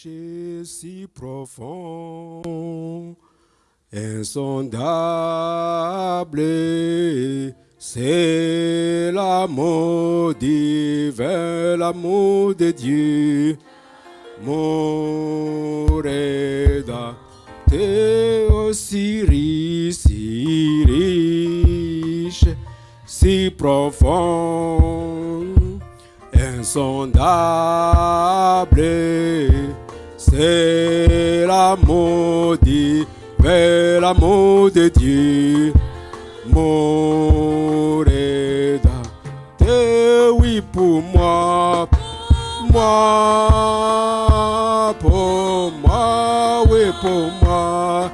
Si profond, insondable, c'est l'amour divin, l'amour de Dieu. Mon rédacteur aussi si riche, si profond, insondable, c'est l'amour divin, l'amour de Dieu. Mon rédacteur, oui pour moi, moi, pour moi, oui pour moi,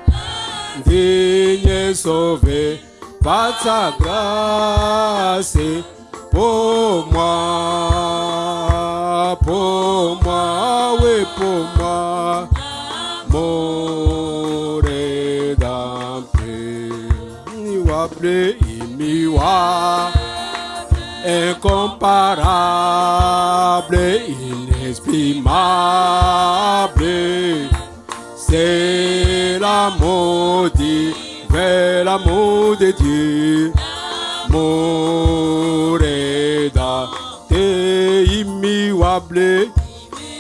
digne sauvé par sa grâce, pour moi, mon rédempteur, immuable incomparable, inexprimable. C'est l'amour divin, l'amour de Dieu. Mon rédacteur immuable,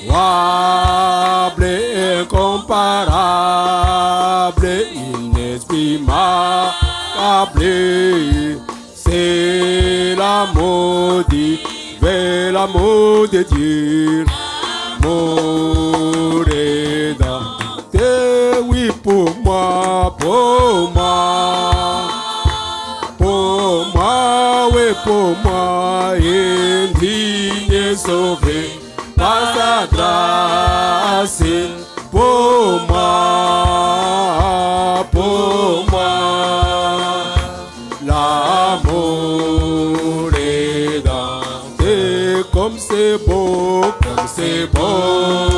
immuable, incomparable, inexprimable. C'est l'amour divin, l'amour de Dieu. Mon rédacteur, oui pour moi, pour moi. Pour moi, oui pour moi, indigne sauvé par sa grâce. Pour moi, l'amour rédempteur, comme c'est beau, comme c'est beau,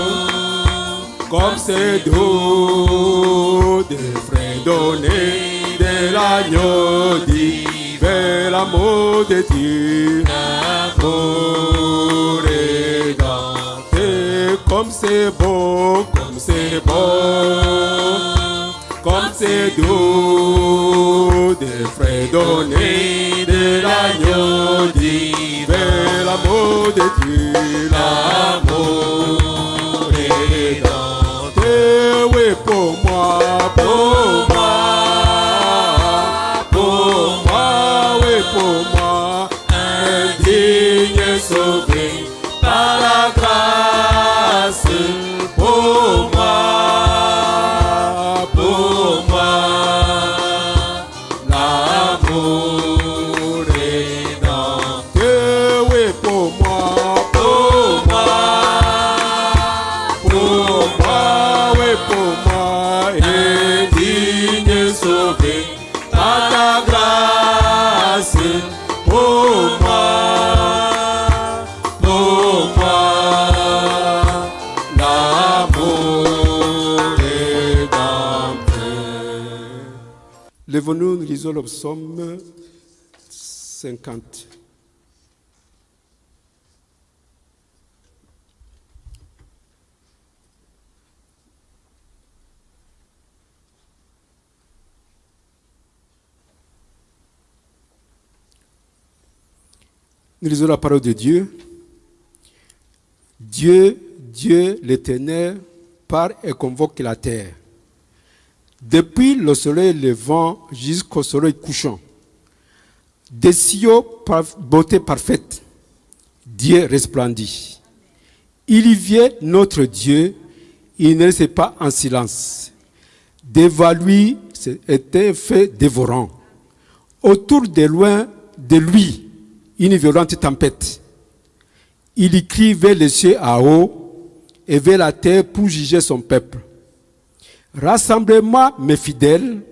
comme c'est doux, des frères donnés de l'agneau divin, l'amour de Dieu, l'amour rédempteur, comme c'est beau, c'est beau, comme c'est doux, des frères donnés de l'agneau divin, l'amour de Dieu, l'amour rédempteur, oui pour moi, pour moi, pour moi, oui pour moi, indigne sauvé lisons le psaume 50. Nous lisons la parole de Dieu. Dieu, Dieu l'éternel, part et convoque la terre. Depuis le soleil levant jusqu'au soleil couchant. Des cieux par beauté parfaite, Dieu resplendit. Il y vient notre Dieu, il ne reste pas en silence. Devant lui était un feu dévorant. Autour de loin de lui, une violente tempête. Il y crie vers les cieux à haut et vers la terre pour juger son peuple. Rassemblez-moi, mes fidèles,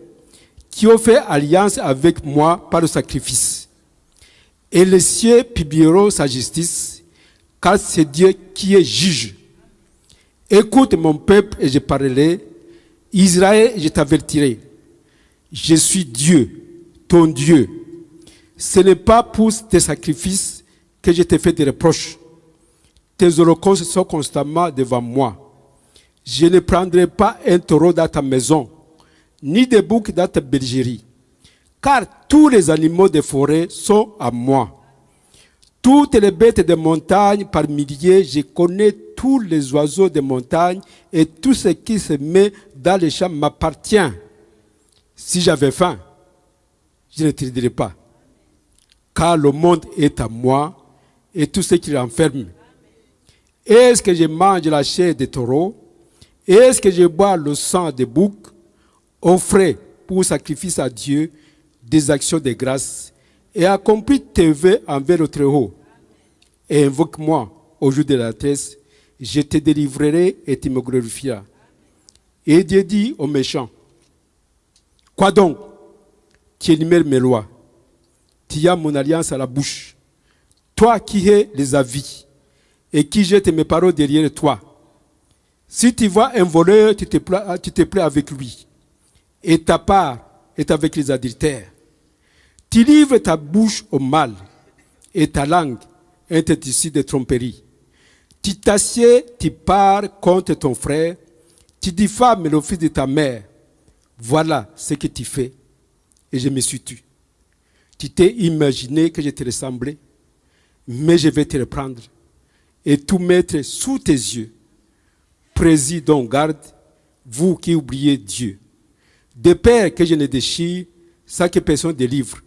qui ont fait alliance avec moi par le sacrifice. Et les cieux publieront sa justice, car c'est Dieu qui est juge. Écoute mon peuple et je parlerai. Israël, je t'avertirai. Je suis Dieu, ton Dieu. Ce n'est pas pour tes sacrifices que je te fais des reproches. Tes holocaustes sont constamment devant moi. Je ne prendrai pas un taureau dans ta maison, ni des boucs dans ta bergerie, car tous les animaux des forêts sont à moi. Toutes les bêtes de montagne par milliers, je connais tous les oiseaux de montagne et tout ce qui se met dans les champs m'appartient. Si j'avais faim, je ne te dirais pas. Car le monde est à moi et tout ce qui l'enferme. Est-ce que je mange la chair des taureaux? Est-ce que je bois le sang des boucs Offrez pour sacrifice à Dieu des actions de grâce et accomplis tes vœux envers le Très-Haut? Et invoque-moi au jour de la tresse, je te délivrerai et tu me glorifieras. Et Dieu dit aux méchants, quoi donc? Tu énumères mes lois, tu as mon alliance à la bouche, toi qui es les avis et qui jette mes paroles derrière toi. Si tu vois un voleur, tu te plais, avec lui, et ta part est avec les adultères. Tu livres ta bouche au mal et ta langue est ici de tromperie. Tu t'assieds, tu pars contre ton frère, tu diffames le fils de ta mère. Voilà ce que tu fais. Et je me suis tu. Tu t'es imaginé que je te ressemblais, mais je vais te reprendre et tout mettre sous tes yeux. Président, garde, vous qui oubliez Dieu. De père que je ne déchire, sans que personne délivre.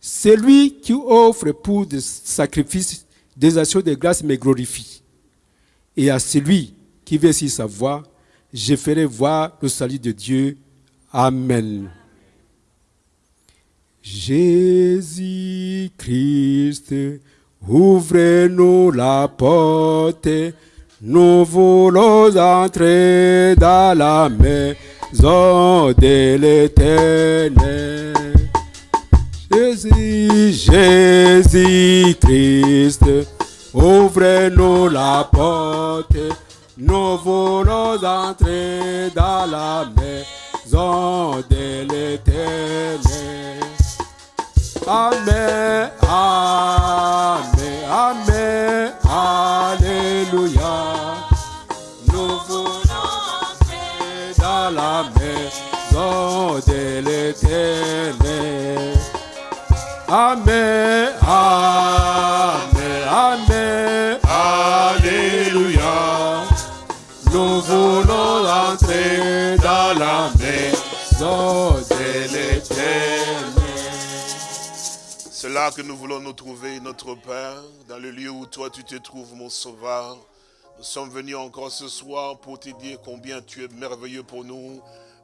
Celui qui offre pour des sacrifices des actions de grâce me glorifie. Et à celui qui veut s'y savoir, je ferai voir le salut de Dieu. Amen. Jésus-Christ, ouvrez-nous la porte. Nous voulons entrer dans la maison de l'éternel. Jésus, Jésus-Christ, ouvrez-nous la porte. Nous voulons entrer dans la maison de l'éternel. Amen, Amen, Amen, Amen, Amen, Alléluia. Nous voulons entrer dans la maison de l'éternel. C'est là que nous voulons nous trouver, notre Père, dans le lieu où toi tu te trouves, mon Sauveur. Nous sommes venus encore ce soir pour te dire combien tu es merveilleux pour nous.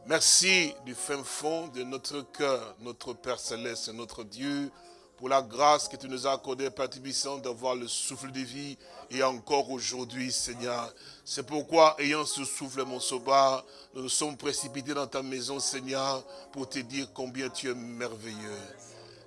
Merci du fin fond de notre cœur, notre Père Céleste, notre Dieu, pour la grâce que tu nous as accordée, Père Tibissant, d'avoir le souffle de vie et encore aujourd'hui, Seigneur. C'est pourquoi, ayant ce souffle, mon sauveur, nous nous sommes précipités dans ta maison, Seigneur, pour te dire combien tu es merveilleux.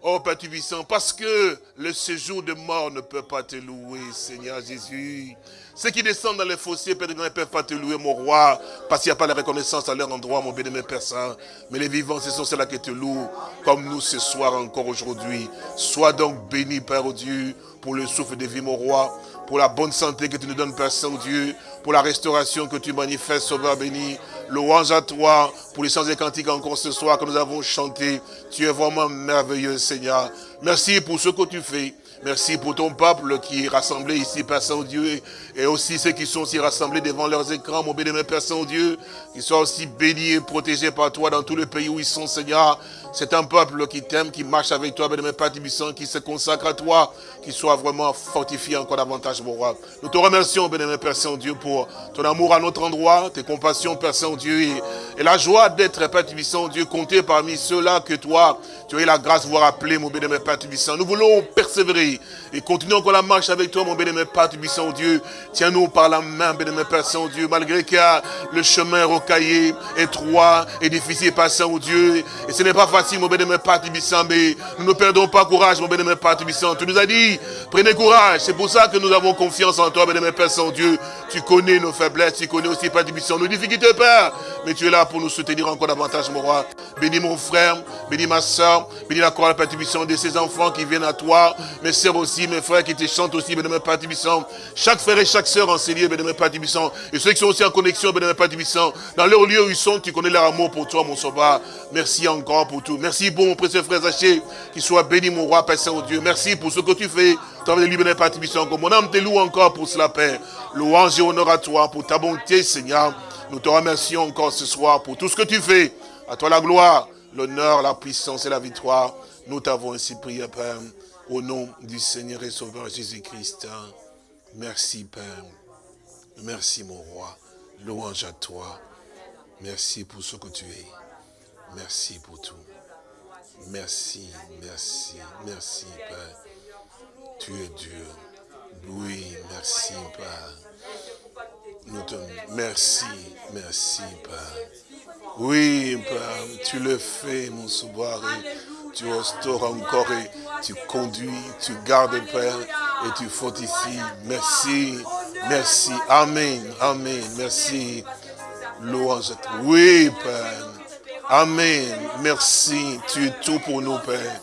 Oh Père Tubissant, parce que le séjour de mort ne peut pas te louer, Seigneur Jésus. Ceux qui descendent dans les fossés, Père, ne peuvent pas te louer, mon roi, parce qu'il n'y a pas la reconnaissance à leur endroit, mon bien-aimé Père Saint. Mais les vivants, ce sont ceux-là qui te louent, comme nous ce soir encore aujourd'hui. Sois donc béni, Père Dieu, pour le souffle de vie, mon roi, pour la bonne santé que tu nous donnes, Père Saint-Dieu, pour la restauration que tu manifestes, Sauveur béni. Louange à toi pour les chants et cantiques encore ce soir que nous avons chanté. Tu es vraiment merveilleux, Seigneur. Merci pour ce que tu fais. Merci pour ton peuple qui est rassemblé ici, Père Saint-Dieu, et aussi ceux qui sont aussi rassemblés devant leurs écrans, mon béni, Père Saint-Dieu, qui soient aussi bénis et protégés par toi dans tout le pays où ils sont, Seigneur. C'est un peuple qui t'aime, qui marche avec toi, béni, Père qui se consacre à toi, qui soit vraiment fortifié encore davantage, mon roi. Nous te remercions, béni, Père Saint-Dieu, pour ton amour à notre endroit, tes compassions, Père Saint-Dieu, et, et, la joie d'être, Père Tibissant, Dieu, compté parmi ceux-là que toi, tu as eu la grâce de voir appeler, mon béni, Père Tibissant. Nous voulons persévérer et continuons encore la marche avec toi, mon béni, Père Tibissant, Dieu. Tiens-nous par la main, béni, Père Saint-Dieu, malgré a le chemin rocaillé, étroit et difficile, Père Saint-Dieu. Et ce n'est pas facile, mon béni, Père mais nous ne perdons pas courage, mon Tibissant. Tu nous as dit, prenez courage. C'est pour ça que nous avons confiance en toi, béni, Père Saint-Dieu. Tu connais nos faiblesses, tu connais aussi, Père nos difficultés, Père. Mais tu es là pour nous soutenir encore davantage, mon roi. Bénis mon frère, bénis ma soeur, bénis la chorale, Père de tes enfants qui viennent à toi, mes sœurs aussi, mes frères qui te chantent aussi, bénémoine Père. Chaque frère et chaque sœur enseignés, bénémoine Père Tibissant. Et ceux qui sont aussi en connexion, Tibissant. Dans leur lieu où ils sont, tu connais leur amour pour toi, mon sauveur. Merci encore pour tout. Merci pour mon précieux frère Zaché, qui soit béni, mon roi, Père Saint-Dieu. Merci pour ce que tu fais. Toi, de Père Tibissant. Mon âme te loue encore pour cela, Père. Louange et honneur à toi pour ta bonté, Seigneur. Nous te remercions encore ce soir pour tout ce que tu fais. À toi la gloire, l'honneur, la puissance et la victoire. Nous t'avons ainsi prié, Père, au nom du Seigneur et Sauveur Jésus-Christ. Merci, Père. Merci, mon roi. Louange à toi. Merci pour ce que tu es. Merci pour tout. Merci, merci, merci, Père. Tu es Dieu. Oui, merci, Père. Nous te... Merci, merci, Père. Oui, Père, tu le fais, mon sauveur. Tu restaures encore et tu conduis, tu gardes, Père, et tu ici. Merci, merci. Amen, amen. Merci. Louange. Oui, Père. Amen. Merci. Tu es tout pour nous, Père.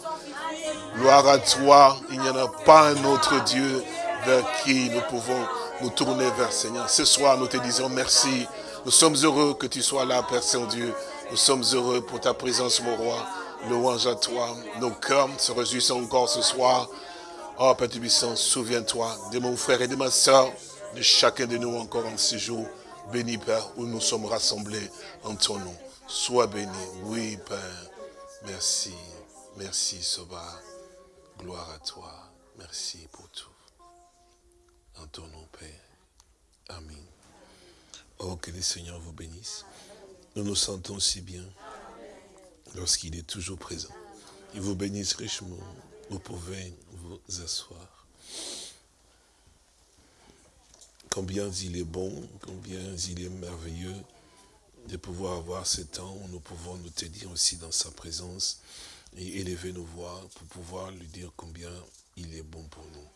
Gloire à toi. Il n'y en a pas un autre Dieu vers qui nous pouvons nous tourner vers Seigneur. Ce soir, nous te disons merci. Nous sommes heureux que tu sois là, Père Saint-Dieu. Nous sommes heureux pour ta présence, mon roi. Louange à toi. Nos cœurs se réjouissent encore ce soir. Oh, Père Tubissant, souviens-toi de mon frère et de ma soeur, de chacun de nous encore en ce jour. Béni, Père, où nous sommes rassemblés en ton nom. Sois béni. Oui, Père. Merci. Merci, Sauveur. Gloire à toi. Merci pour tout. En ton nom, Père. Amen. Oh, que le Seigneur vous bénisse. Nous nous sentons si bien lorsqu'il est toujours présent. Il vous bénisse richement. Vous pouvez vous asseoir. Combien il est bon, combien il est merveilleux de pouvoir avoir ce temps où nous pouvons nous tenir aussi dans sa présence et élever nos voix pour pouvoir lui dire combien il est bon pour nous.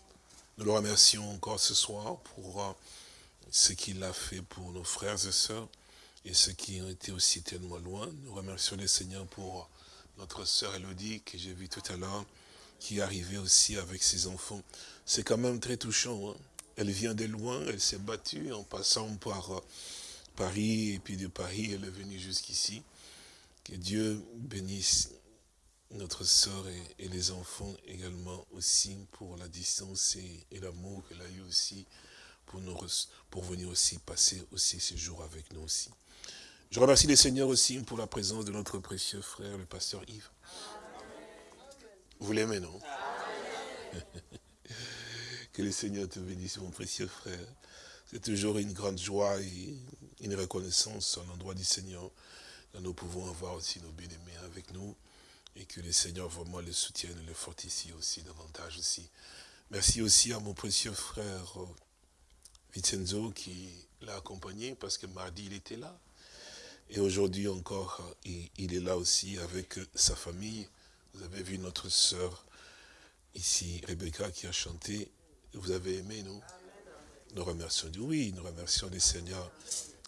Nous le remercions encore ce soir pour euh, ce qu'il a fait pour nos frères et sœurs et ceux qui ont été aussi tellement loin. Nous remercions le Seigneur pour notre sœur Elodie que j'ai vue tout à l'heure, qui est arrivée aussi avec ses enfants. C'est quand même très touchant. Hein. Elle vient de loin, elle s'est battue en passant par euh, Paris, et puis de Paris, elle est venue jusqu'ici. Que Dieu bénisse notre sœur et, les enfants également aussi pour la distance et, l'amour qu'elle a eu aussi pour, nous, venir aussi passer aussi ces jours avec nous aussi. Je remercie les seigneurs aussi pour la présence de notre précieux frère, le pasteur Yves. Vous l'aimez, non? Que le Seigneur te bénisse, mon précieux frère. C'est toujours une grande joie une reconnaissance en l'endroit du Seigneur. nous pouvons avoir aussi nos bien-aimés avec nous et que le Seigneur vraiment les soutienne et les fortifie aussi davantage aussi. Merci aussi à mon précieux frère euh, Vincenzo qui l'a accompagné parce que mardi il était là. Et aujourd'hui encore, il, est là aussi avec sa famille. Vous avez vu notre sœur ici, Rebecca, qui a chanté. Vous avez aimé, non Nous remercions Dieu. Oui, nous remercions le Seigneur.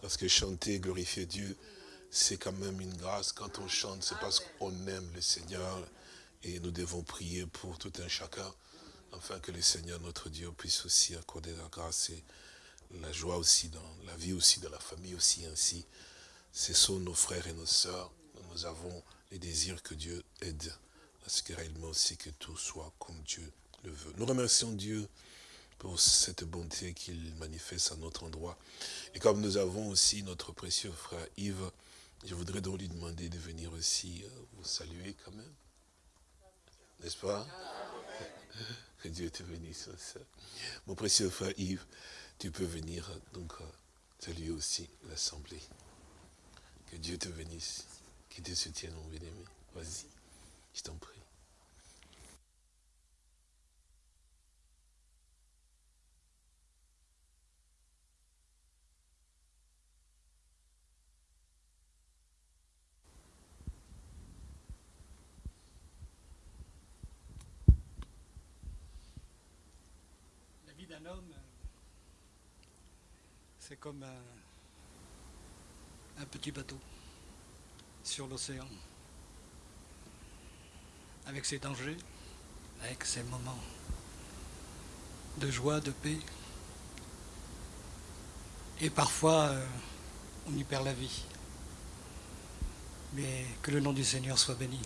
Parce que chanter, glorifier Dieu, c'est quand même une grâce. Quand on chante, c'est parce qu'on aime le Seigneur. Et nous devons prier pour tout un chacun, afin que le Seigneur, notre Dieu, puisse aussi accorder la grâce et la joie aussi dans la vie aussi, de la famille aussi ainsi ce sont nos frères et nos sœurs. Nous avons les désirs que Dieu aide à ce que réellement aussi que tout soit comme Dieu le veut. Nous remercions Dieu pour cette bonté qu'il manifeste à notre endroit. Et comme nous avons aussi notre précieux frère Yves, je voudrais donc lui demander de venir aussi euh, vous saluer quand même. N'est-ce pas? Que Dieu te bénisse. Mon précieux frère Yves, tu peux venir donc euh, saluer aussi l'Assemblée. Que Dieu te bénisse, qu'il te soutienne, mon bien-aimé. Vas-y, je t'en prie. D'un homme, c'est comme un un petit bateau sur l'océan, avec ses dangers, avec ces moments de joie, de paix. Et parfois, euh, on y perd la vie. Mais que le nom du Seigneur soit béni.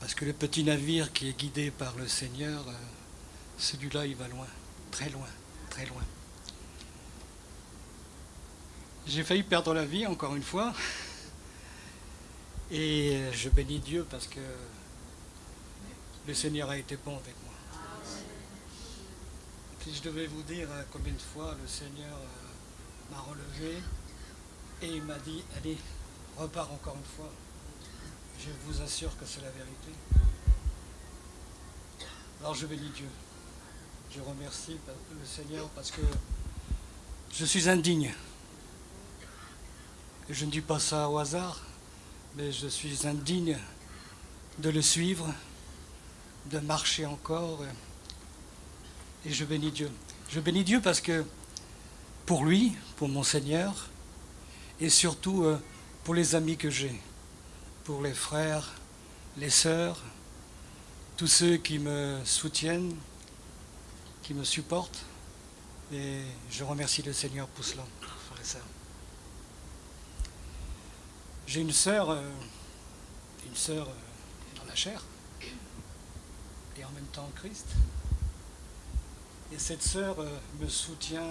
Parce que le petit navire qui est guidé par le Seigneur, euh, celui-là, il va loin, très loin, très loin. J'ai failli perdre la vie encore une fois. Et je bénis Dieu parce que le Seigneur a été bon avec moi. Si je devais vous dire euh, combien de fois le Seigneur euh, m'a relevé et il m'a dit, allez, repars encore une fois. Je vous assure que c'est la vérité. Alors je bénis Dieu. Je remercie le Seigneur parce que je suis indigne. Je ne dis pas ça au hasard, mais je suis indigne de le suivre, de marcher encore. Et je bénis Dieu. Je bénis Dieu parce que pour lui, pour mon Seigneur, et surtout euh, pour les amis que j'ai, pour les frères, les sœurs, tous ceux qui me soutiennent, qui me supportent. Et je remercie le Seigneur pour cela, et. J'ai une sœur, euh, une sœur euh, dans la chair, et en même temps Christ. Et cette sœur euh, me soutient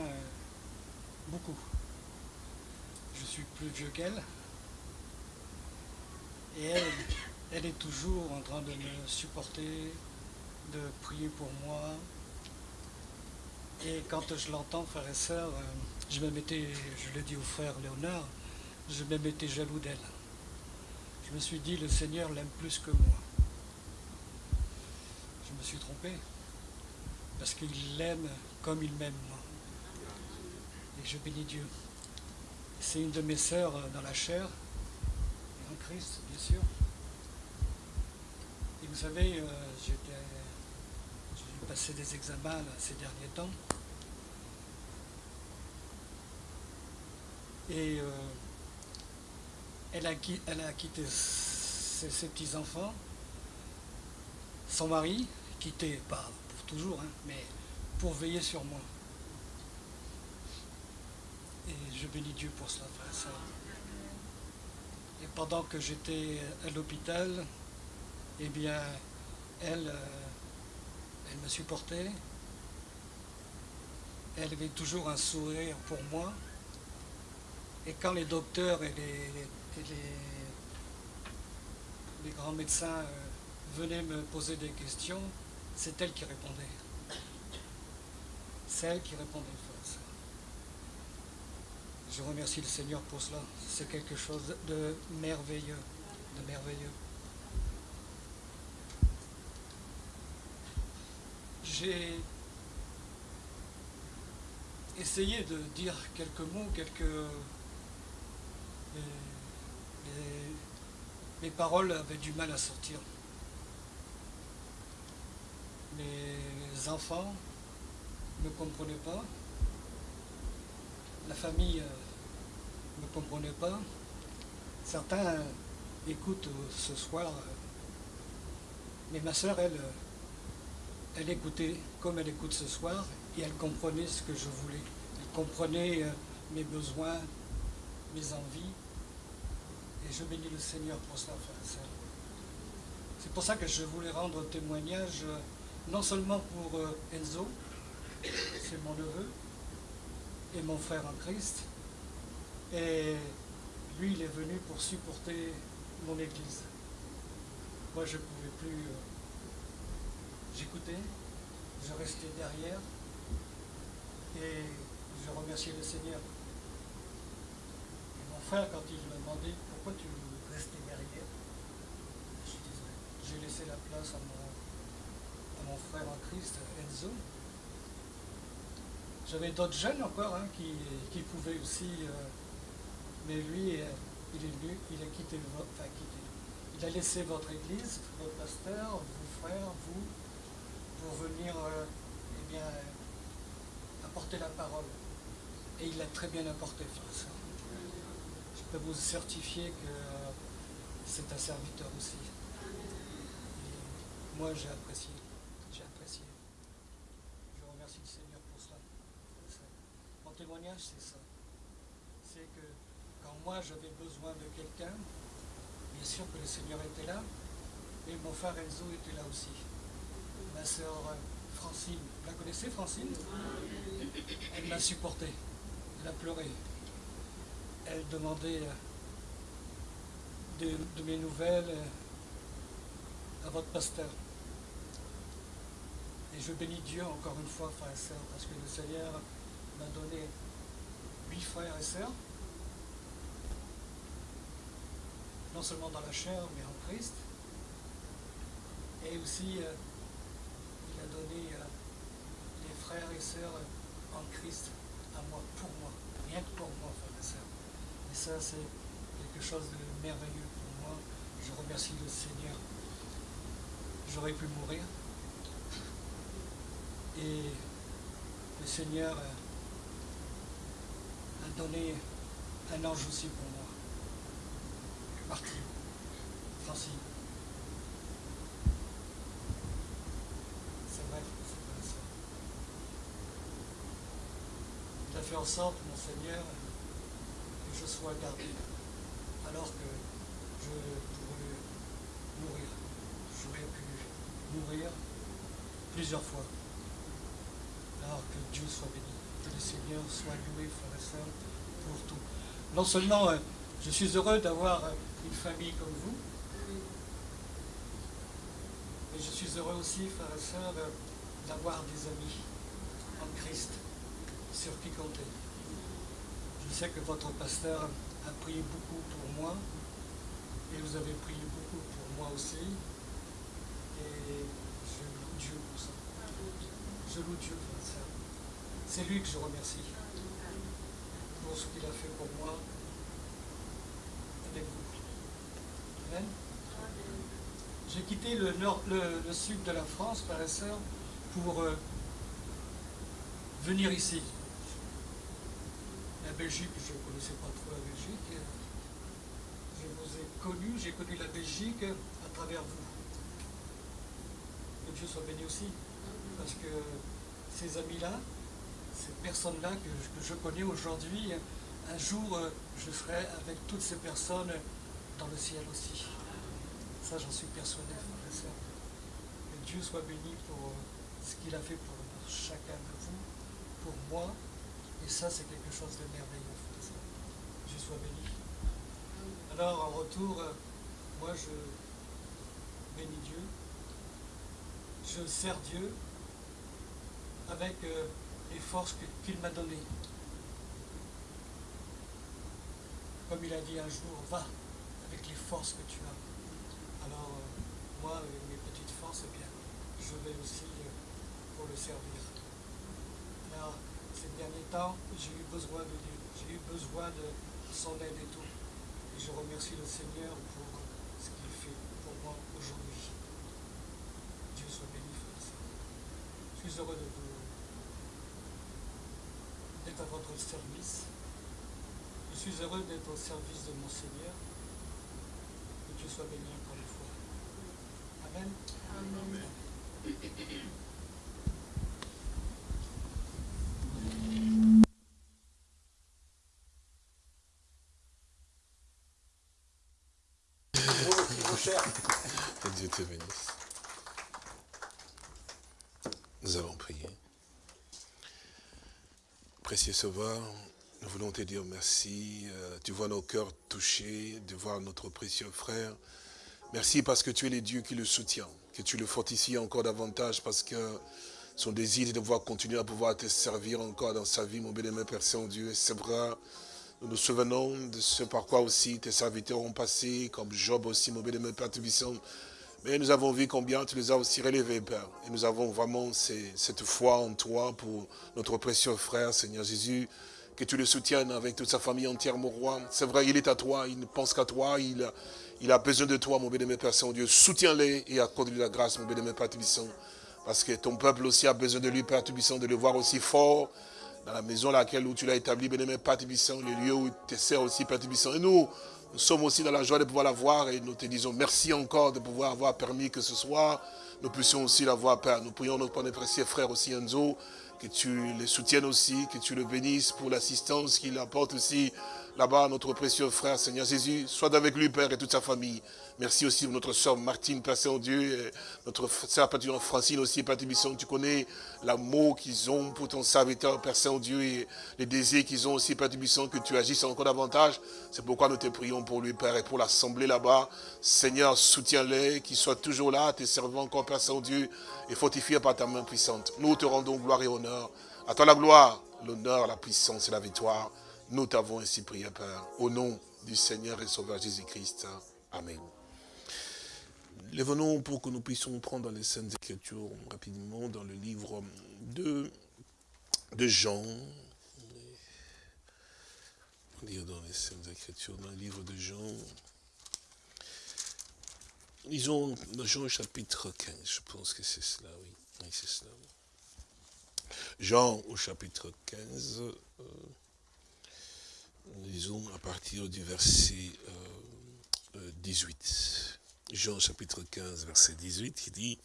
beaucoup. Je suis plus vieux qu'elle. Et elle, elle est toujours en train de me supporter, de prier pour moi. Et quand je l'entends, frères et sœurs, je me mettais, je le dis au frère Léonard, je même été jaloux d'elle. Je me suis dit, le Seigneur l'aime plus que moi. Je me suis trompé, parce qu'il l'aime comme il m'aime moi. Et je bénis Dieu. C'est une de mes sœurs dans la chair, et en Christ, bien sûr. Et vous savez, euh, j'ai passé des examens ces derniers temps. Et euh, elle a, quitté ses, petits-enfants, son mari, quitté, pas pour toujours, hein, mais pour veiller sur moi. Et je bénis Dieu pour cela, Et pendant que j'étais à l'hôpital, eh bien, elle, euh, elle me supportait. Elle avait toujours un sourire pour moi. Et quand les docteurs et les, les, grands médecins euh, venaient me poser des questions, c'est elle qui répondait. C'est elle qui répondait. Je remercie le Seigneur pour cela. C'est quelque chose de merveilleux, de merveilleux. J'ai essayé de dire quelques mots, quelques mes paroles avaient du mal à sortir. Mes enfants ne comprenaient pas. La famille ne euh, comprenait pas. Certains écoutent ce soir. Euh, mais ma soeur, elle, euh, elle écoutait comme elle écoute ce soir et elle comprenait ce que je voulais. Elle comprenait mes besoins, mes envies. Et je bénis le Seigneur pour cela, frère C'est pour ça que je voulais rendre témoignage, euh, non seulement pour euh, Enzo, c'est mon neveu, et mon frère en Christ, et lui, il est venu pour supporter mon église. Moi, je ne pouvais plus... J'écoutais, je restais derrière, et je remerciais le Seigneur. Et mon frère, quand il m'a demandé pourquoi tu restais derrière Je disais, j'ai laissé la place à mon, frère en Christ, Enzo. J'avais d'autres jeunes encore hein, qui, pouvaient aussi, euh, mais lui, euh, il est venu, il a quitté, enfin, quitté, il a laissé votre église, votre pasteur, vos frères, vous, pour venir euh, eh bien, apporter la parole. Et il l'a très bien apporté, frère peux vous certifier que c'est un serviteur aussi. moi j'ai apprécié. J'ai apprécié. Je remercie le Seigneur pour cela. Mon témoignage, c'est ça. C'est que quand moi j'avais besoin de quelqu'un, bien sûr que le Seigneur était là, et mon frère Enzo était là aussi. Ma sœur Francine, vous la connaissez Francine? Elle m'a supporté. Elle a pleuré. Elle demandait de, de mes nouvelles à votre pasteur. Et je bénis Dieu encore une fois, frères et sœurs, parce que le Seigneur m'a donné huit frères et sœurs, non seulement dans la chair, mais en Christ. Et aussi, euh, il a donné euh, les frères et sœurs en Christ à moi, pour moi, rien que pour moi, frères et sœurs. Et ça, c'est quelque chose de merveilleux pour moi. Je remercie le Seigneur. J'aurais pu mourir. Et le Seigneur euh, a donné un ange aussi pour moi. Martin, Francine. C'est vrai, c'est vrai ça. Il a fait en sorte, mon Seigneur, que je sois gardé, alors que je pourrais mourir. J'aurais pu mourir plusieurs fois. Alors que Dieu soit béni, que le Seigneur soit loué, frères et sœurs, pour tout. Non seulement euh, je suis heureux d'avoir euh, une famille comme vous, mais je suis heureux aussi, frères et sœurs, euh, d'avoir des amis en Christ sur compter. Je sais que votre pasteur a prié beaucoup pour moi, et vous avez prié beaucoup pour moi aussi, et je loue Dieu pour ça. Je loue Dieu, et sœurs. C'est lui que je remercie pour ce qu'il a fait pour moi avec vous. Amen. J'ai quitté le, nord, le, sud de la France, et sœurs, pour euh, venir ici. Belgique, je ne connaissais pas trop la Belgique. Je vous ai connu, j'ai connu la Belgique à travers vous. Que Dieu soit béni aussi. Parce que ces amis-là, ces personnes-là que, je connais aujourd'hui, un jour, je serai avec toutes ces personnes dans le ciel aussi. Ça, j'en suis persuadé, frères et sœurs. Que Dieu soit béni pour ce qu'il a fait pour chacun de vous, pour moi. Et ça, c'est quelque chose de merveilleux. Dieu soit béni. Alors, en retour, euh, moi, je bénis Dieu. Je sers Dieu avec euh, les forces qu'il m'a données. Comme il a dit un jour, va avec les forces que tu as. Alors, euh, moi, mes petites forces, eh bien, je vais aussi pour le servir. Là, ces derniers temps, j'ai eu besoin de Dieu, j'ai eu besoin de son aide et tout. Et je remercie le Seigneur pour ce qu'il fait pour moi aujourd'hui. Dieu soit béni, frères. Je suis heureux de vous d'être à votre service. Je suis heureux d'être au service de mon Seigneur. Que Dieu soit béni encore une fois. Amen. Que Dieu te bénisse. Nous allons prier. Sauveur, nous voulons te dire merci. Euh, Tu vois nos cœurs touchés de voir notre précieux frère. Merci parce que tu es le Dieu qui le soutient, que tu le fortifies encore davantage parce que son désir est de pouvoir continuer à pouvoir te servir encore dans sa vie, mon bien-aimé Père Saint-Dieu. C'est vrai, nous nous souvenons de ce par quoi aussi tes serviteurs ont passé, comme Job aussi, mon bien-aimé Père. Mais nous avons vu combien tu les as aussi relevés, Père. Et nous avons vraiment cette foi en toi pour notre précieux frère, Seigneur Jésus. Que tu le soutiennes avec toute sa famille entière, mon roi. C'est vrai, il est à toi, il ne pense qu'à toi, il a, besoin de toi, mon bien-aimé Père Saint-Dieu. Soutiens-les et accorde-lui la grâce, mon bien-aimé Père Tubissant. Parce que ton peuple aussi a besoin de lui, Père Tubissant, de le voir aussi fort dans la maison laquelle où tu l'as établi, bien-aimé Père Tubissant, le lieu où tu sers aussi, Père Tubissant. Et nous, nous sommes aussi dans la joie de pouvoir la voir et nous te disons merci encore de pouvoir avoir permis que ce soit nous puissions aussi la voir, Père. Nous prions notre précieux frère aussi, Enzo, que tu les soutiennes aussi, que tu le bénisses pour l'assistance qu'il apporte aussi là-bas, notre précieux frère, Seigneur Jésus. Sois avec lui, Père, et toute sa famille. Merci aussi pour notre soeur Martine, Père Saint-Dieu, notre soeur Francine aussi, Père Tibisson. Tu connais l'amour qu'ils ont pour ton serviteur, Père Saint-Dieu, et les désirs qu'ils ont aussi, Père Tibisson, que tu agisses encore davantage. C'est pourquoi nous te prions pour lui, Père, et pour l'assemblée là-bas. Seigneur, soutiens-les, qu'ils soient toujours là, tes servants encore, Père Saint-Dieu, et fortifiés par ta main puissante. Nous te rendons gloire et honneur. À toi la gloire, l'honneur, la puissance et la victoire. Nous t'avons ainsi prié, Père, au nom du Seigneur et Sauveur Jésus-Christ. Amen. Lève-nous pour que nous puissions prendre dans les Saintes Écritures rapidement dans le livre de, de Jean. Lire dans les Saintes Écritures, dans le livre de Jean. Lisons dans Jean chapitre 15, je pense que c'est cela, oui. c'est cela. Jean au chapitre 15, euh, lisons à partir du verset euh, 18. Jean chapitre 15, verset 18, qui dit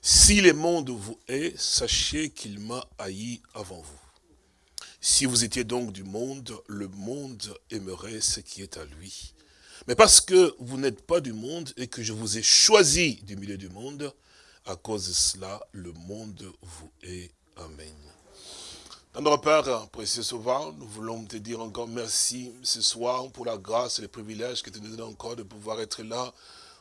Si le monde vous hait, sachez qu'il m'a haï avant vous. Si vous étiez donc du monde, le monde aimerait ce qui est à lui. Mais parce que vous n'êtes pas du monde et que je vous ai choisi du milieu du monde, à cause de cela, le monde vous hait. Amen. Notre Père, précieux Sauveur, nous voulons te dire encore merci ce soir pour la grâce et le privilège que tu nous donnes encore de pouvoir être là,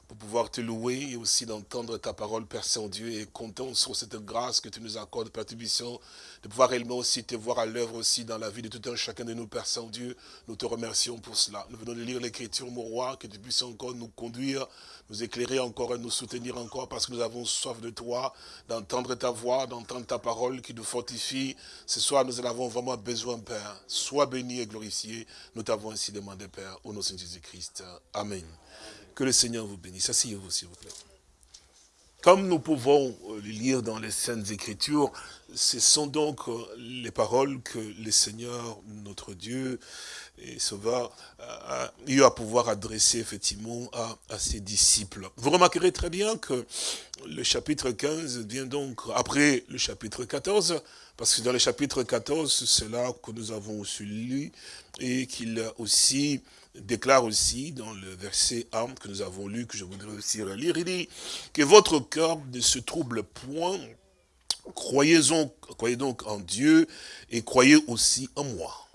pour pouvoir te louer et aussi d'entendre ta parole, Père Saint-Dieu, et comptons sur cette grâce que tu nous accordes, Père Tubisson, de pouvoir réellement aussi te voir à l'œuvre aussi dans la vie de tout un chacun de nous, Père Saint-Dieu. Nous te remercions pour cela. Nous venons de lire l'écriture, mon roi, que tu puisses encore nous conduire, nous éclairer encore et nous soutenir encore parce que nous avons soif de toi, d'entendre ta voix, d'entendre ta parole qui nous fortifie. Ce soir, nous en avons vraiment besoin, Père. Sois béni et glorifié. Nous t'avons ainsi demandé, Père, au nom de Jésus-Christ. Amen. Que le Seigneur vous bénisse. Asseyez-vous, s'il vous plaît. Comme nous pouvons euh, lire dans les Saintes Écritures, ce sont donc euh, les paroles que le Seigneur, notre Dieu et Sauveur, a eu à pouvoir adresser effectivement à, ses disciples. Vous remarquerez très bien que le chapitre 15 vient donc après le chapitre 14, parce que dans le chapitre 14, c'est là que nous avons aussi lu, et qu'il déclare aussi dans le verset 1 que nous avons lu, que je voudrais aussi relire, il dit que votre cœur ne se trouble point, croyez, donc en Dieu et croyez aussi en moi.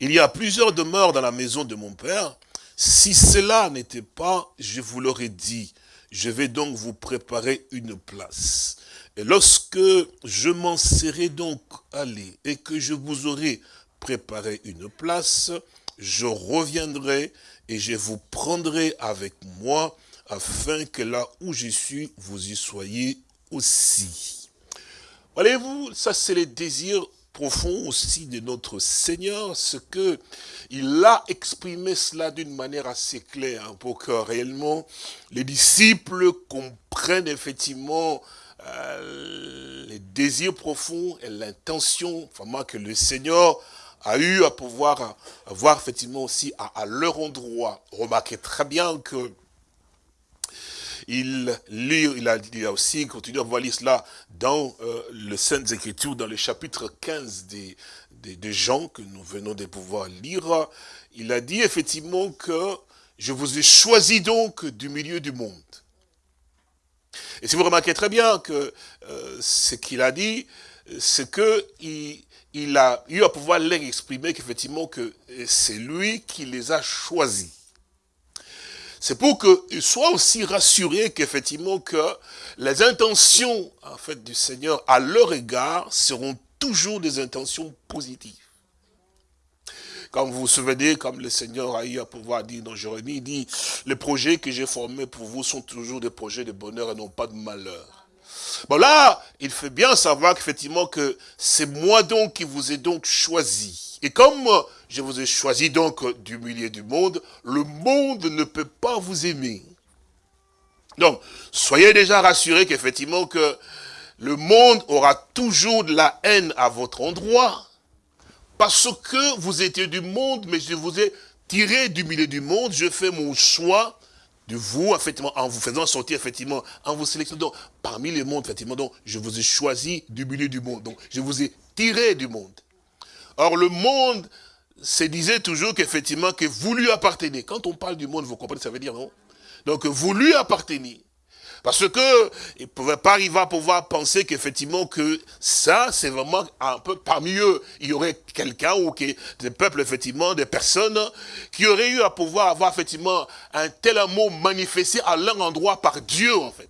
Il y a plusieurs demeures dans la maison de mon Père. Si cela n'était pas, je vous l'aurais dit, je vais donc vous préparer une place. Et lorsque je m'en serai donc allé et que je vous aurai préparé une place, je reviendrai et je vous prendrai avec moi, afin que là où je suis, vous y soyez aussi. Voyez-vous, ça c'est le désir profond aussi de notre Seigneur, ce que il a exprimé cela d'une manière assez claire, hein, pour que réellement les disciples comprennent effectivement euh, les désirs profonds et l'intention que le Seigneur a eu à pouvoir voir effectivement aussi à, leur endroit. Remarquez très bien que il lit, il a, il aussi continué à voir cela dans euh, le Saintes Écritures, dans le chapitre 15 des, des, des, gens que nous venons de pouvoir lire. Il a dit effectivement que je vous ai choisi donc du milieu du monde. Et si vous remarquez très bien que euh, ce qu'il a dit, c'est que il, il a eu à pouvoir leur exprimer qu'effectivement que c'est lui qui les a choisis. C'est pour qu'ils soient aussi rassurés qu'effectivement que les intentions en fait du Seigneur à leur égard seront toujours des intentions positives. Comme vous vous souvenez, comme le Seigneur a eu à pouvoir dire dans Jérémie, il dit, les projets que j'ai formés pour vous sont toujours des projets de bonheur et non pas de malheur. Bon là, il fait bien savoir qu'effectivement que c'est moi donc qui vous ai donc choisi. Et comme je vous ai choisi donc du milieu du monde, le monde ne peut pas vous aimer. Donc, soyez déjà rassurés qu'effectivement que le monde aura toujours de la haine à votre endroit, parce que vous étiez du monde, mais je vous ai tiré du milieu du monde, je fais mon choix de vous, effectivement, en vous faisant sortir, effectivement, en vous sélectionnant parmi les mondes, effectivement, je vous ai choisi du milieu du monde. Donc, je vous ai tiré du monde. Or, le monde se disait toujours qu'effectivement, que vous lui appartenez. Quand on parle du monde, vous comprenez, ça veut dire, non? Donc, vous lui appartenez. Parce que il ne pouvait pas arriver à pouvoir penser qu'effectivement que ça, c'est vraiment un peu parmi eux. Il y aurait quelqu'un ou des peuples, effectivement, des personnes qui auraient eu à pouvoir avoir effectivement un tel amour manifesté à leur endroit par Dieu, en fait.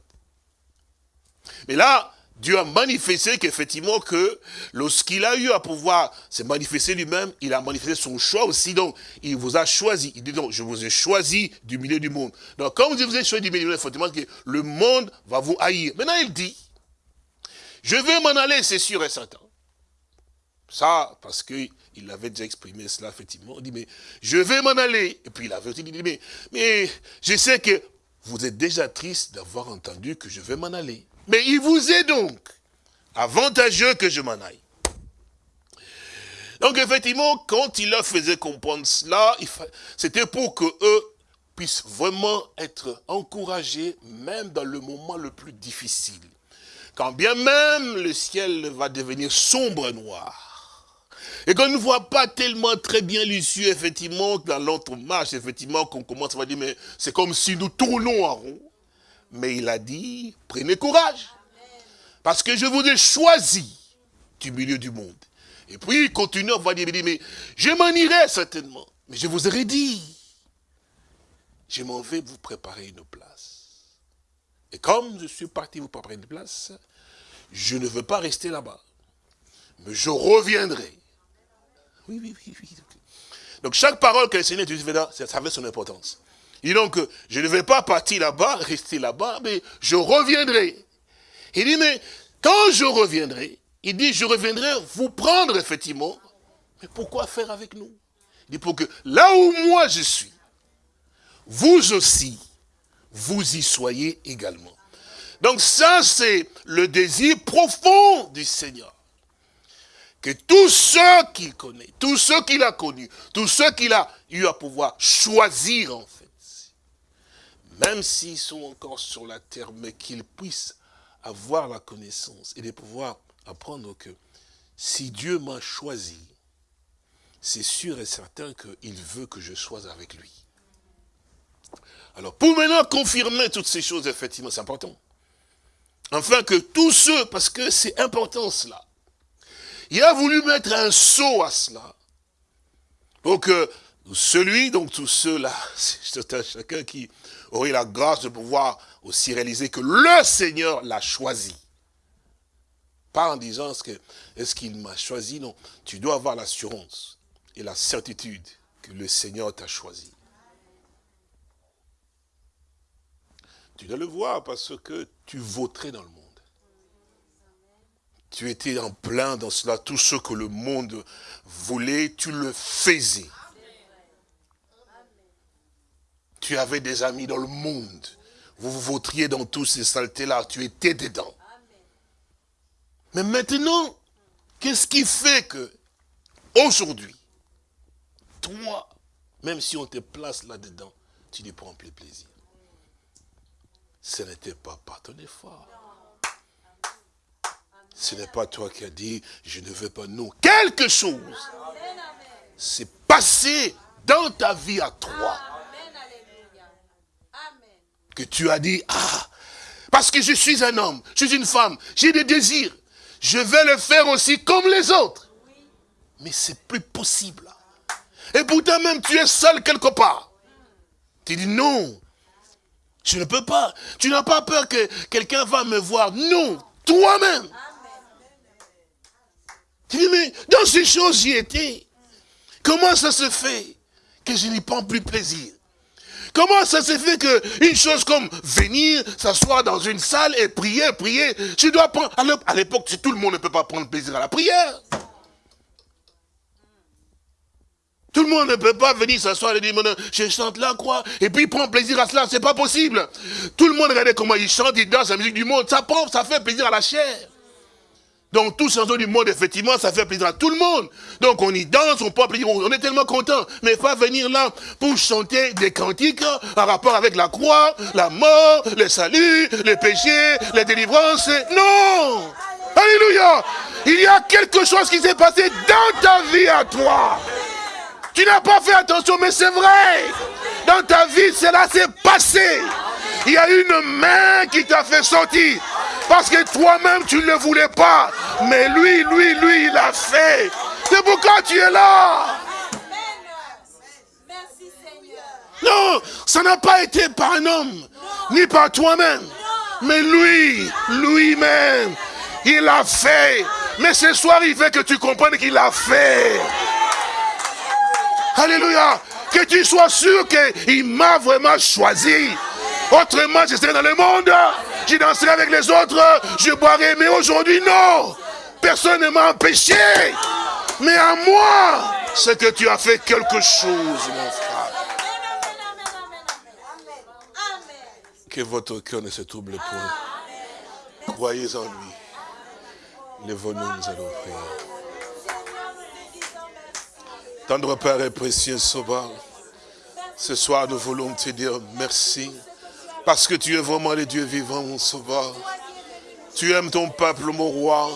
Mais là, Dieu a manifesté qu'effectivement que lorsqu'il a eu à pouvoir se manifester lui-même, il a manifesté son choix aussi. Donc, il vous a choisi. Il dit donc, je vous ai choisi du milieu du monde. Donc, quand vous avez choisi du milieu du monde, effectivement, que le monde va vous haïr. Maintenant, il dit, je vais m'en aller, c'est sûr et certain. Ça, parce qu'il avait déjà exprimé cela, effectivement. Il dit, mais je vais m'en aller. Et puis il avait dit, mais, mais je sais que vous êtes déjà triste d'avoir entendu que je vais m'en aller. Mais il vous est donc avantageux que je m'en aille. Donc effectivement, quand il leur faisait comprendre cela, c'était pour que eux puissent vraiment être encouragés, même dans le moment le plus difficile. Quand bien même le ciel va devenir sombre noir, et qu'on ne voit pas tellement très bien l'issue, effectivement, dans l'autre marche, effectivement, qu'on commence à dire, mais c'est comme si nous tournons en rond. Mais il a dit, prenez courage. Parce que je vous ai choisi du milieu du monde. Et puis il continue, on va dire, mais je m'en irai certainement. Mais je vous aurais dit, je m'en vais vous préparer une place. Et comme je suis parti vous préparer une place, je ne veux pas rester là-bas. Mais je reviendrai. Oui, oui, oui, oui. Donc chaque parole que le Seigneur dit, ça avait son importance. Il dit donc, je ne vais pas partir là-bas, rester là-bas, mais je reviendrai. Il dit, mais quand je reviendrai, il dit, je reviendrai vous prendre effectivement. Mais pourquoi faire avec nous? Il dit, pour que là où moi je suis, vous aussi, vous y soyez également. Donc ça, c'est le désir profond du Seigneur. Que tous ceux qu'il connaît, tous ceux qu'il a connus, tous ceux qu'il a eu à pouvoir choisir en fait, même s'ils sont encore sur la terre, mais qu'ils puissent avoir la connaissance et de pouvoir apprendre que si Dieu m'a choisi, c'est sûr et certain qu'il veut que je sois avec lui. Alors, pour maintenant confirmer toutes ces choses, effectivement, c'est important. Enfin, que tous ceux, parce que c'est important cela, il a voulu mettre un saut à cela, pour que celui, donc tous ceux-là, c'est chacun qui aurait la grâce de pouvoir aussi réaliser que le Seigneur l'a choisi. Pas en disant, est-ce qu'il m'a choisi? Non, tu dois avoir l'assurance et la certitude que le Seigneur t'a choisi. Tu dois le voir parce que tu voterais dans le monde. Tu étais en plein dans cela, tout ce que le monde voulait, tu le faisais. Tu avais des amis dans le monde. Vous vous vautriez dans tous ces saletés-là. Tu étais dedans. Mais maintenant, qu'est-ce qui fait que, aujourd'hui, toi, même si on te place là-dedans, tu n'y prends plus plaisir? Ce n'était pas par ton effort. Ce n'est pas toi qui as dit, je ne veux pas, non. Quelque chose s'est passé dans ta vie à toi que tu as dit, ah, parce que je suis un homme, je suis une femme, j'ai des désirs, je vais le faire aussi comme les autres. Mais c'est plus possible. Et pourtant même tu es seul quelque part. Tu dis non, je ne peux pas. Tu n'as pas peur que quelqu'un va me voir. Non, toi-même. Tu dis, mais dans ces choses j'y étais. Comment ça se fait que je n'y prends plus plaisir? Comment ça se fait qu'une chose comme venir, s'asseoir dans une salle et prier, prier, tu dois prendre... À l'époque, tout le monde ne peut pas prendre plaisir à la prière. Tout le monde ne peut pas venir s'asseoir et dire, je chante la croix, et puis prendre plaisir à cela, c'est pas possible. Tout le monde regarde comment il chante, il danse la musique du monde, ça prend, ça fait plaisir à la chair. Donc tout changement du monde, effectivement, ça fait plaisir à tout le monde. Donc on y danse, on peut on est tellement content. Mais pas venir là pour chanter des cantiques en rapport avec la croix, la mort, le salut, les péchés, les délivrances. Non Alléluia Il y a quelque chose qui s'est passé dans ta vie à toi. Tu n'as pas fait attention, mais c'est vrai. Dans ta vie, cela s'est passé. Il y a une main qui t'a fait sortir. Parce que toi-même, tu ne le voulais pas. Mais lui, lui, lui, il a fait. C'est pourquoi tu es là. Non, ça n'a pas été par un homme, ni par toi-même. Mais lui, lui-même, il a fait. Mais ce soir, il veut que tu comprennes qu'il a fait. Alléluia. Que tu sois sûr qu'il m'a vraiment choisi. Autrement, je serais dans le monde, je danserais avec les autres, je boirais. Mais aujourd'hui, non. Personne ne m'a empêché. Mais à moi, c'est que tu as fait quelque chose, mon frère. Que votre cœur ne se trouble point. Croyez en lui. Lève-nous, nous allons prier. Tendre Père et précieux Sauveur, ce soir nous voulons te dire merci. Parce que tu es vraiment le Dieu vivant, mon sauveur. Tu aimes ton peuple, mon roi.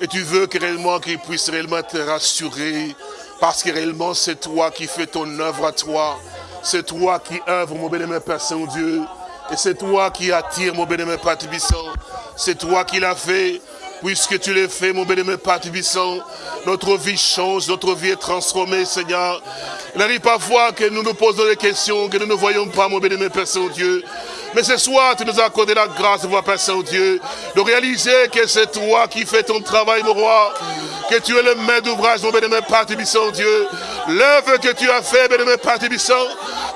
Et tu veux que réellement qu'il puisse réellement te rassurer. Parce que réellement c'est toi qui fais ton œuvre à toi. C'est toi qui œuvre, mon bénémoine Père Saint-Dieu. Et c'est toi qui attire, mon bénémoine Père Tibissant. C'est toi qui l'as fait. Puisque tu l'as fait, mon bénémoine Père Tibissant, notre vie change, notre vie est transformée, Seigneur. Il arrive parfois que nous nous posons des questions, que nous ne voyons pas, mon bénémoine Père Saint-Dieu. Mais ce soir, tu nous as accordé la grâce voir, Père Saint-Dieu, de réaliser que c'est toi qui fais ton travail, mon roi. Que tu es le maître d'ouvrage, mon bénémoine Père Tibissant, Dieu. L'œuvre que tu as fait, bénémoine Père Tibissant.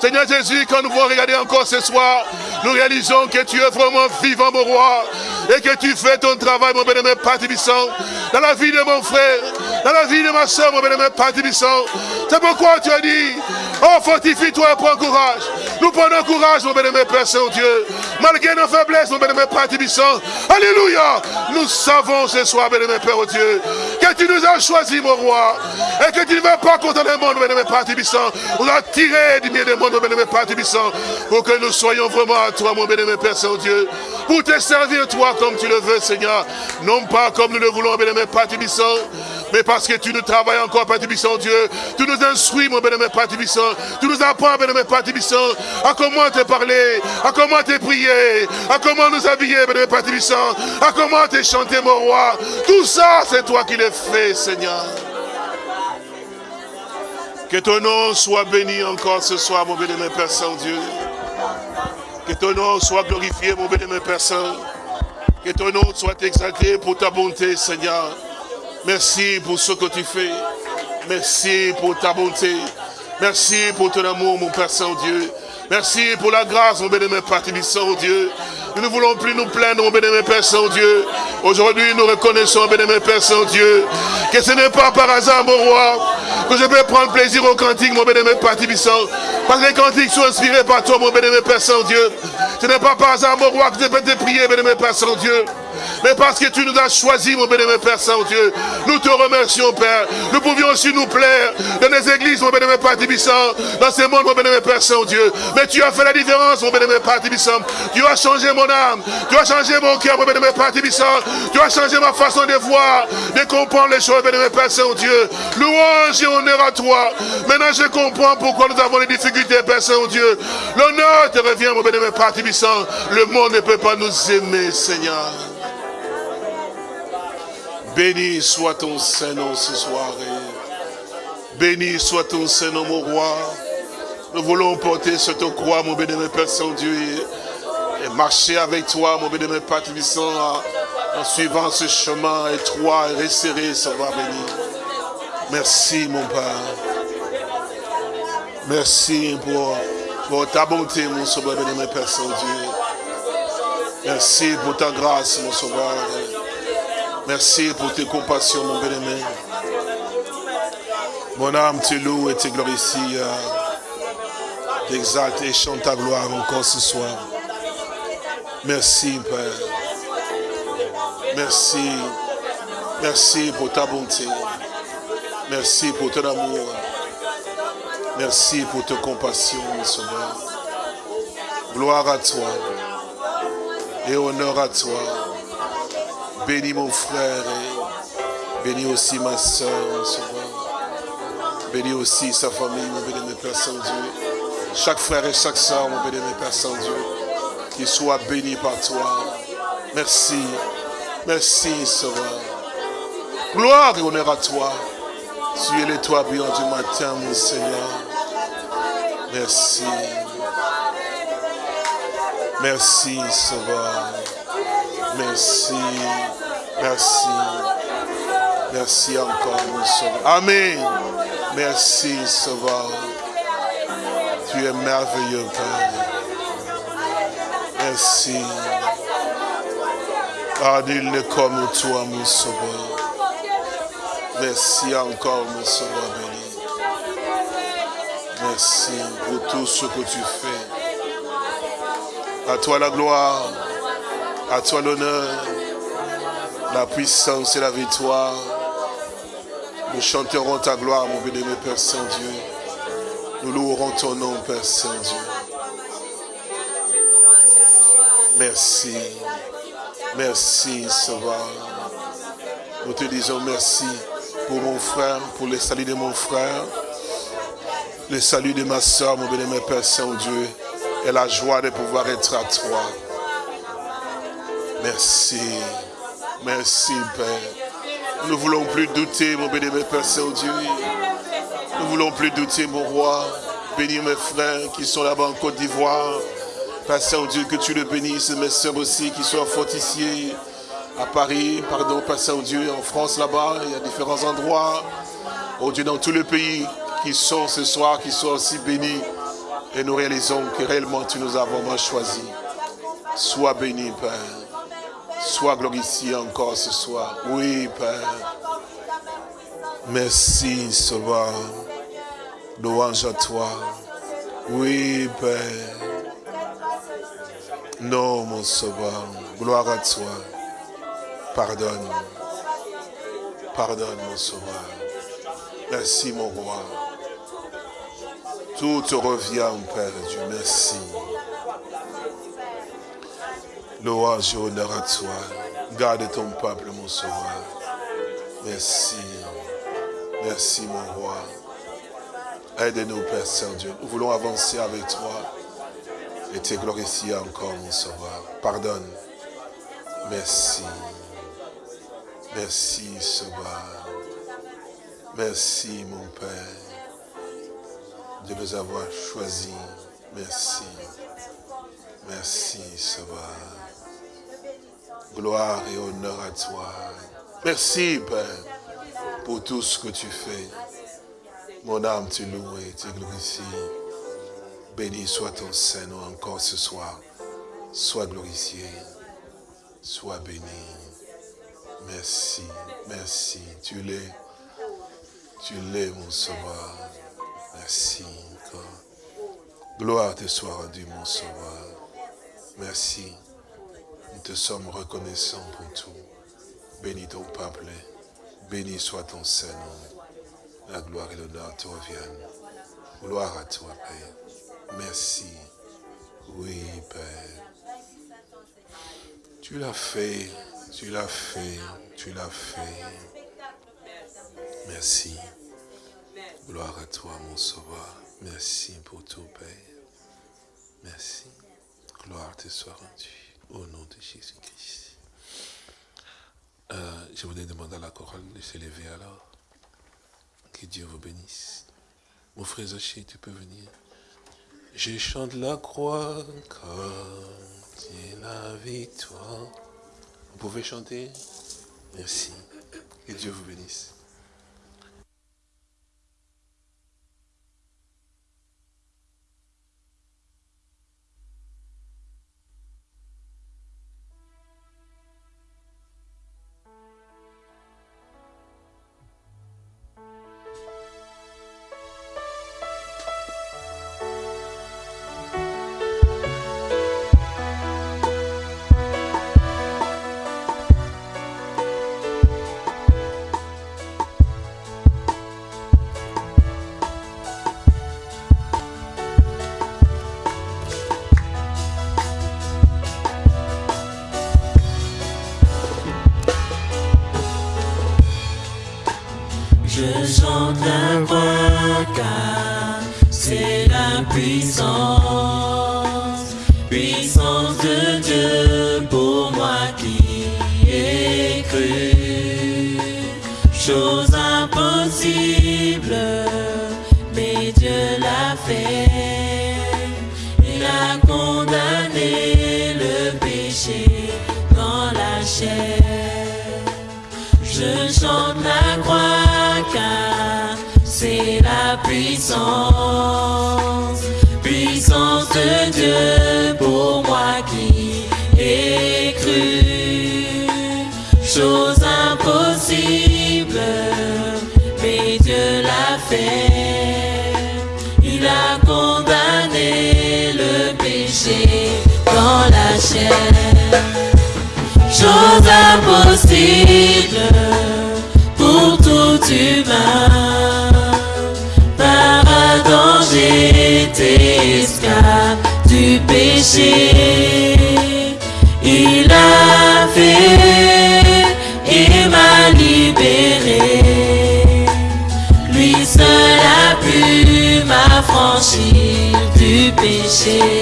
Seigneur Jésus, quand nous voulons regarder encore ce soir, nous réalisons que tu es vraiment vivant, mon roi. Et que tu fais ton travail, mon bénémoine Père dans la vie de mon frère, dans la vie de ma soeur, mon bénémoine Père. C'est pourquoi tu as dit, oh, fortifie-toi et prends courage. Nous prenons courage, mon bénémoine Père Saint-Dieu. Malgré nos faiblesses, mon bénémoine Père Tibissant. Alléluia. Nous savons ce soir, bénémoine Père oh Dieu, que tu nous as choisis, mon roi. Et que tu ne vas pas contre le monde, mon bénémoine Père Tibissant. On a tiré du milieu du monde, mon bénémoine Père Tibissant. Pour que nous soyons vraiment à toi, mon bénémoine Père Saint-Dieu. Pour te servir, toi, comme tu le veux, Seigneur. Non pas comme nous le voulons, bénémoine Père Tibissant. Mais parce que tu nous travailles encore, Père Tibissant, Dieu. Tu nous instruis, mon bénémoine Père Tibissant. Tu nous apprends, bénémoine Père Tibissant, à comment te parler, à comment te prier, à comment nous habiller, bénémoine Père Tibissant, à comment te chanter, mon roi? Tout ça, c'est toi qui le fais, Seigneur. Que ton nom soit béni encore ce soir, mon bénémoine Père Saint-Dieu. Que ton nom soit glorifié, mon bénémoine Père Saint. Que ton nom soit exalté pour ta bonté, Seigneur. Merci pour ce que tu fais. Merci pour ta bonté. Merci pour ton amour, mon Père Saint-Dieu. Merci pour la grâce, mon bénémoine Père Saint-Dieu. Nous ne voulons plus nous plaindre, mon bénémoine Père Saint-Dieu. Aujourd'hui, nous reconnaissons, bénémoine Père Saint-Dieu, que ce n'est pas par hasard, mon roi, que je peux prendre plaisir au cantique, mon bénémoine Père Parce que les cantiques sont inspirés par toi, mon bénémoine Père Saint-Dieu. Ce n'est pas par hasard, mon roi, que je peux te prier, bénémoine Père Saint-Dieu mais parce que tu nous as choisis, mon bénémoine Père Saint-Dieu. Nous te remercions, Père. Nous pouvions aussi nous plaire dans les églises, mon bénémoine Père Tibissant, dans ce monde, mon bénémoine Père Saint-Dieu. Mais tu as fait la différence, mon bénémoine Père Tibissant. Tu as changé mon âme. Tu as changé mon cœur, mon bénémoine Père Tibissant. Tu as changé ma façon de voir, de comprendre les choses, bénémoine Père Saint-Dieu. Louange et honneur à toi. Maintenant, je comprends pourquoi nous avons des difficultés, Père Saint-Dieu. L'honneur te revient, mon bénémoine Père Tibissant. Le monde ne peut pas nous aimer, Seigneur. Béni soit ton Saint-Nom ce soir. Béni soit ton Saint-Nom, mon roi. Nous voulons porter cette croix, mon bénémoine Père Saint-Dieu, et marcher avec toi, mon bénémoine Père Tibissant, en suivant ce chemin étroit et resserré, Sauveur béni. Merci, mon Père. Merci pour, pour ta bonté, mon Sauveur bénémoine Père Saint-Dieu. Merci pour ta grâce, mon Sauveur. Merci pour tes compassions, mon bien-aimé. Mon âme te loue et te glorifie. T'exalte et chante ta gloire encore ce soir. Merci, Père. Merci. Merci pour ta bonté. Merci pour ton amour. Merci pour ta compassion, mon sauveur. Gloire à toi et honneur à toi. Bénis mon frère et bénis aussi ma soeur, mon sauveur. Bénis aussi sa famille, mon béni, Père Saint-Dieu. Chaque frère et chaque soeur, mon béni, Père Saint-Dieu, qu'il soit béni par toi. Merci. Merci, Sauveur. Gloire et honneur à toi. Tu es l'étoile bien du matin, mon Seigneur. Merci. Merci, Sauveur. Merci. Merci. Merci encore, mon Sauveur. Amen. Merci, Sauveur. Tu es merveilleux, Père. Merci. Ah, nul n'est comme toi, mon sauveur. Merci encore, mon sauveur béni. Merci pour tout ce que tu fais. À toi la gloire, à toi l'honneur, la puissance et la victoire. Nous chanterons ta gloire, mon béni, Père Saint-Dieu. Nous louerons ton nom, Père Saint-Dieu. Merci. Merci, Sauveur. Nous te disons merci pour mon frère, pour le salut de mon frère, le salut de ma soeur, mon béni, Père Saint-Dieu, et la joie de pouvoir être à toi. Merci. Merci, Père. Nous ne voulons plus douter, mon béni, Père Saint-Dieu. Nous ne voulons plus douter, mon roi. Bénis mes frères qui sont là-bas en Côte d'Ivoire. Père Saint-Dieu, que tu le bénisses, mes soeurs aussi qui sont fortifiées à Paris, pardon, Père Saint-Dieu, en France là-bas, il y a différents endroits. Oh Dieu, dans tout le pays qui sont ce soir, qui soient aussi bénis. Et nous réalisons que réellement tu nous as vraiment choisis. Sois béni, Père. Sois glorifié encore ce soir. Oui, Père. Merci, Sauveur. Louange à toi. Oui, Père. Non, mon sauveur, gloire à toi. Pardonne. Pardonne, mon sauveur. Merci, mon roi. Tout te revient, Père Dieu. Merci. Louange honneur à toi. Garde ton peuple, mon sauveur. Merci. Merci, mon roi. Aide-nous, Père Saint-Dieu. Nous voulons avancer avec toi et te glorifier encore, mon sauveur. Pardonne. Merci. Merci, sauveur. Merci, mon Père, de nous avoir choisis. Merci. Merci, sauveur. Gloire et honneur à toi. Merci, Père, pour tout ce que tu fais. Mon âme te loue et te glorifie. Béni soit ton Saint-Nom encore ce soir. Sois glorifié. Sois béni. Merci, merci. Tu l'es. Tu l'es, mon sauveur. Merci Gloire te soit rendue, mon sauveur. Merci. Te sommes reconnaissants pour tout. Bénis ton peuple. Béni soit ton Saint-Nom. La gloire et l'honneur te reviennent. Gloire à toi, Père. Merci. Oui, Père. Tu l'as fait, tu l'as fait, tu l'as fait. Merci. Gloire à toi, mon sauveur. Merci pour tout, Père. Merci. Gloire te soit rendue. Au nom de Jésus-Christ. Euh, je voudrais demander à la chorale de se lever alors. Que Dieu vous bénisse. Mon frère Zaché, tu peux venir. Je chante la croix quand il la victoire. Vous pouvez chanter Merci. Que Dieu vous bénisse. chose impossible pour tout humain. Par un danger, du péché. Il a fait et m'a libéré. Lui seul a pu m'affranchir du péché.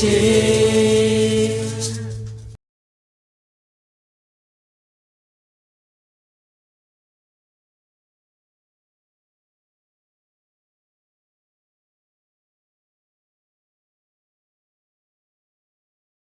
shit.